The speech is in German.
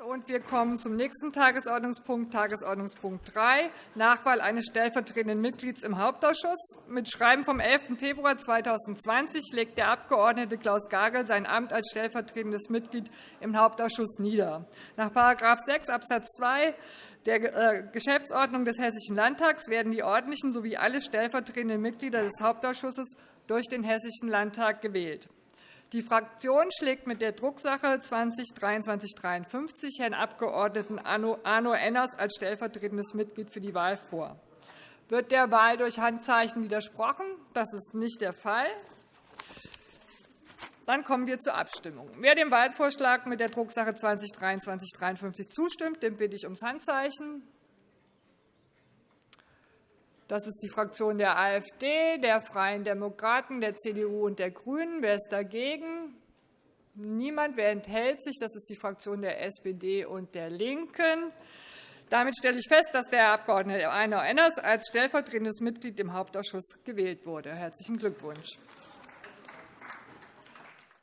und wir kommen zum nächsten Tagesordnungspunkt, Tagesordnungspunkt 3, Nachwahl eines stellvertretenden Mitglieds im Hauptausschuss. Mit Schreiben vom 11. Februar 2020 legt der Abg. Klaus Gagel sein Amt als stellvertretendes Mitglied im Hauptausschuss nieder. Nach § 6 Abs. 2 der äh, Geschäftsordnung des Hessischen Landtags werden die ordentlichen sowie alle stellvertretenden Mitglieder des Hauptausschusses durch den Hessischen Landtag gewählt. Die Fraktion schlägt mit der Drucksache 20-2353 Herrn Abg. Arno Enners als stellvertretendes Mitglied für die Wahl vor. Wird der Wahl durch Handzeichen widersprochen? Das ist nicht der Fall. Dann kommen wir zur Abstimmung. Wer dem Wahlvorschlag mit der Drucksache 20-2353 zustimmt, den bitte ich ums Handzeichen. Das ist die Fraktion der AfD, der Freien Demokraten, der CDU und der GRÜNEN. Wer ist dagegen? Niemand. Wer enthält sich? Das ist die Fraktion der SPD und der LINKEN. Damit stelle ich fest, dass der Abg. Arno Enners als stellvertretendes Mitglied im Hauptausschuss gewählt wurde. – Herzlichen Glückwunsch.